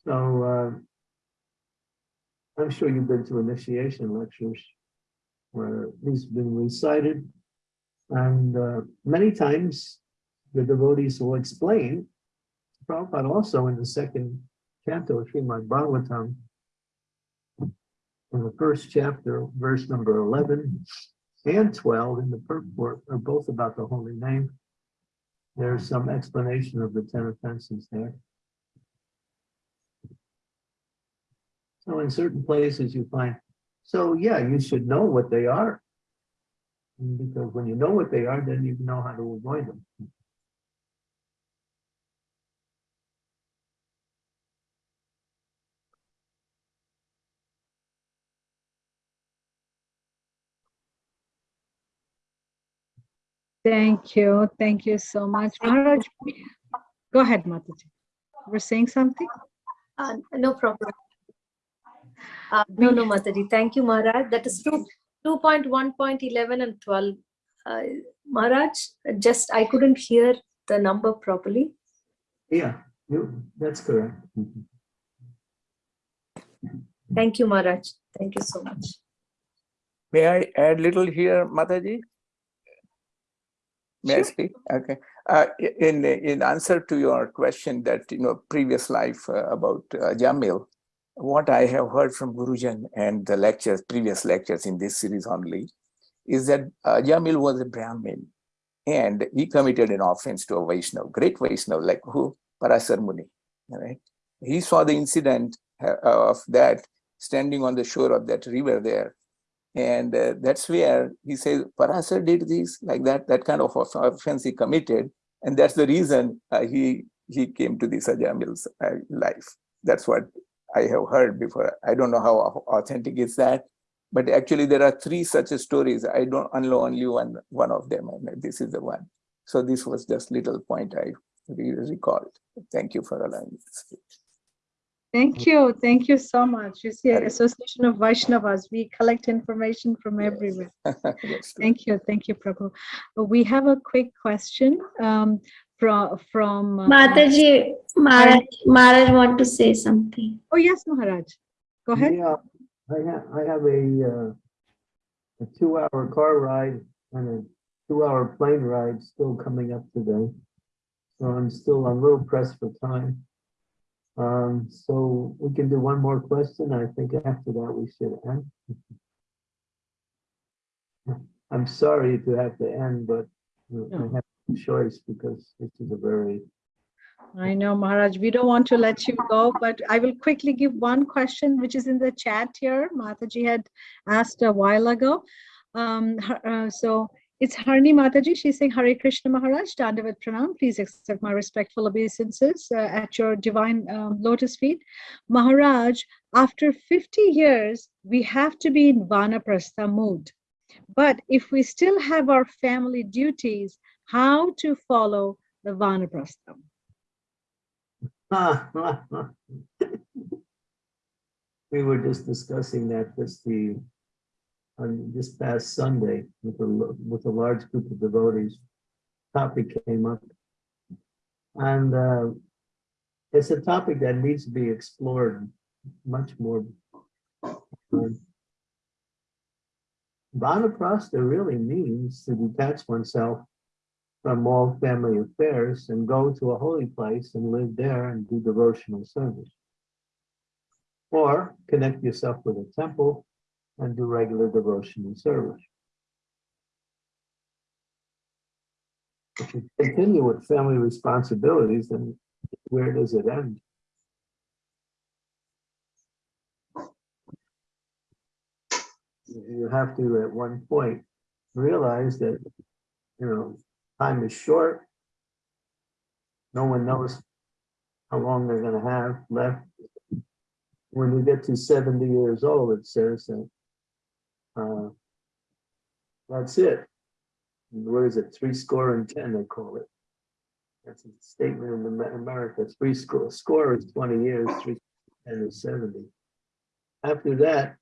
So, uh, I'm sure you've been to initiation lectures where these have been recited. And uh, many times the devotees will explain, Prabhupada also in the second canto of Srimad Bhagavatam, in the first chapter, verse number 11 and 12 in the purport are both about the holy name. There's some explanation of the 10 offenses there. So in certain places you find, so yeah, you should know what they are. Because when you know what they are, then you know how to avoid them. Thank you. Thank you so much. Maharaj, go ahead, Mataji. We're saying something? Uh, no problem. Uh, no, no, Mataji. Thank you, Maharaj. That is two, 2.1.11 and 12. Uh, Maharaj, just I couldn't hear the number properly. Yeah, you, that's correct. Thank you, Maharaj. Thank you so much. May I add little here, Mataji? May I Sure. speak? Okay. Uh, in, in answer to your question that, you know, previous life uh, about uh, Jamil, what I have heard from Gurujan and the lectures, previous lectures in this series only, is that uh, Jamil was a Brahmin and he committed an offense to a Vaishnav, great Vaishnav, like who? Parasar Muni, right? He saw the incident uh, of that standing on the shore of that river there and uh, that's where he says, Parasar did this, like that, that kind of offense he committed. And that's the reason uh, he he came to the Sajamil's uh, life. That's what I have heard before. I don't know how authentic is that, but actually there are three such stories. I don't know only one, one of them, and this is the one. So this was just little point I re- recalled. Thank you for allowing me to speak. Thank you. Thank you so much. You see, Association of Vaishnavas, we collect information from Yes. everywhere. True. Thank you. Thank you, Prabhu. We have a quick question um, from, from. uh, Mataji, Maharaj, Maharaj want to say something. Oh, yes, Maharaj. Go ahead. Yeah, I have, I have a, uh, a two-hour car ride and a two-hour plane ride still coming up today. So I'm still a little pressed for time. Um, so we can do one more question. I think after that we should end. I'm sorry to have to end, but uh, I have no choice because this is a very I know, Maharaj, we don't want to let you go, but I will quickly give one question, which is in the chat here. Mataji had asked a while ago. Um, uh, so it's Harni Mataji. She's saying, Hare Krishna Maharaj, Dandavat Pranam. Please accept my respectful obeisances uh, at your divine um, lotus feet. Maharaj, after 50 years, we have to be in Vanaprastha mood. But if we still have our family duties, how to follow the Vanaprastha? We were just discussing that this the, on this past Sunday with a, with a large group of devotees. Topic came up. And uh, it's a topic that needs to be explored much more. Vanaprastha really means to detach oneself from all family affairs and go to a holy place and live there and do devotional service. Or connect yourself with a temple and do regular devotional service. If you continue with family responsibilities, then where does it end? You have to, at one point, realize that, you know, time is short. No one knows how long they're gonna have left. When you get to seventy years old, it says that uh, that's it. What is it? Three score and ten, they call it. That's a statement in America. Three score, score is twenty years, three and is seventy. After that,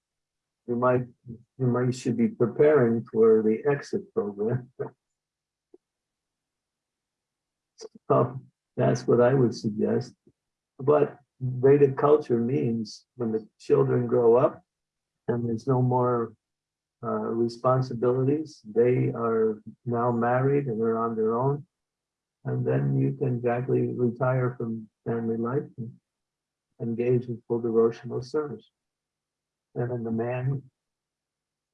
you might, you might should be preparing for the exit program. That's what I would suggest. But Vedic culture means when the children grow up and there's no more uh, responsibilities, they are now married and they're on their own. And then you can gradually retire from family life and engage in full devotional service. And then the man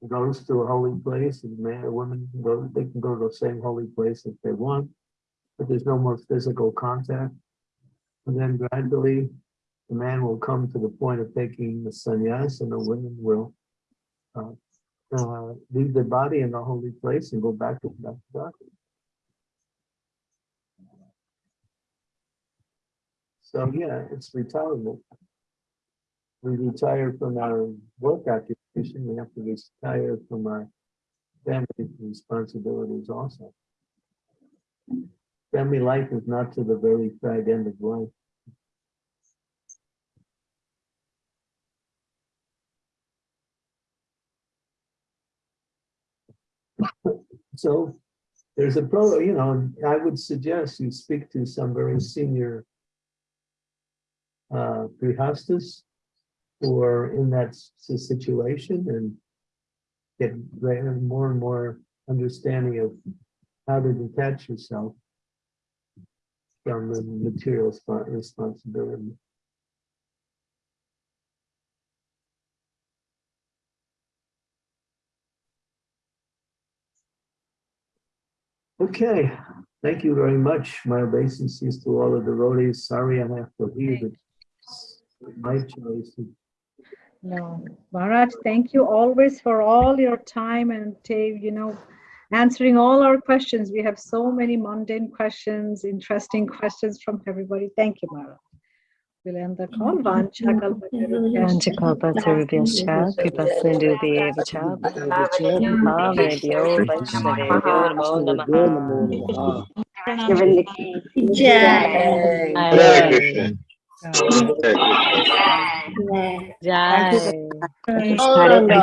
goes to a holy place and the man or woman go, they can go to the same holy place if they want, but there's no more physical contact. And then gradually, the man will come to the point of taking the sannyas and the women will uh, uh, leave their body in the holy place and go back to to God. So yeah, it's retirement. We retire from our work occupation, we have to retire from our family responsibilities also. Family life is not to the very fag end of life. So there's a pro, you know, I would suggest you speak to some very senior uh, who are in that situation and get more and more understanding of how to detach yourself from the material spot responsibility. Okay, thank you very much. My obeisances to all of the devotees. Sorry I have to leave it. My choice. No, Maharaj, thank you always for all your time and you know, answering all our questions. We have so many mundane questions, interesting questions from everybody. Thank you, Maharaj. We'll end the call. Mm-hmm. Vancha kalpatarubhyascha. Vanchakopaturubhyascha, Kripasindhubhyeva Bhavebhyo Vaishnavebhyo Namo Namaha. Jai. Hare Krishna. Jai. Gauranga.